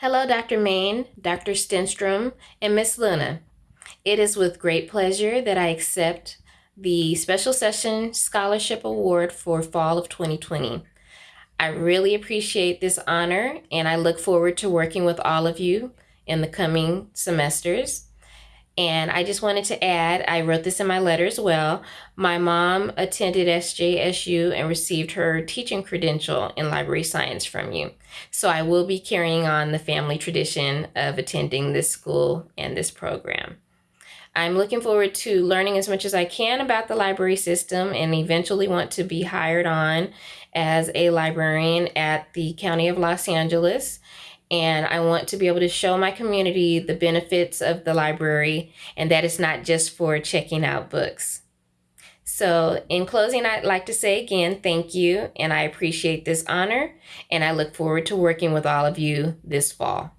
Hello, Dr. Main, Dr. Stenstrom, and Miss Luna. It is with great pleasure that I accept the Special Session Scholarship Award for Fall of 2020. I really appreciate this honor and I look forward to working with all of you in the coming semesters. And I just wanted to add, I wrote this in my letter as well. My mom attended SJSU and received her teaching credential in library science from you. So I will be carrying on the family tradition of attending this school and this program. I'm looking forward to learning as much as I can about the library system and eventually want to be hired on as a librarian at the County of Los Angeles and I want to be able to show my community the benefits of the library and that it's not just for checking out books. So, in closing, I'd like to say again, thank you, and I appreciate this honor, and I look forward to working with all of you this fall.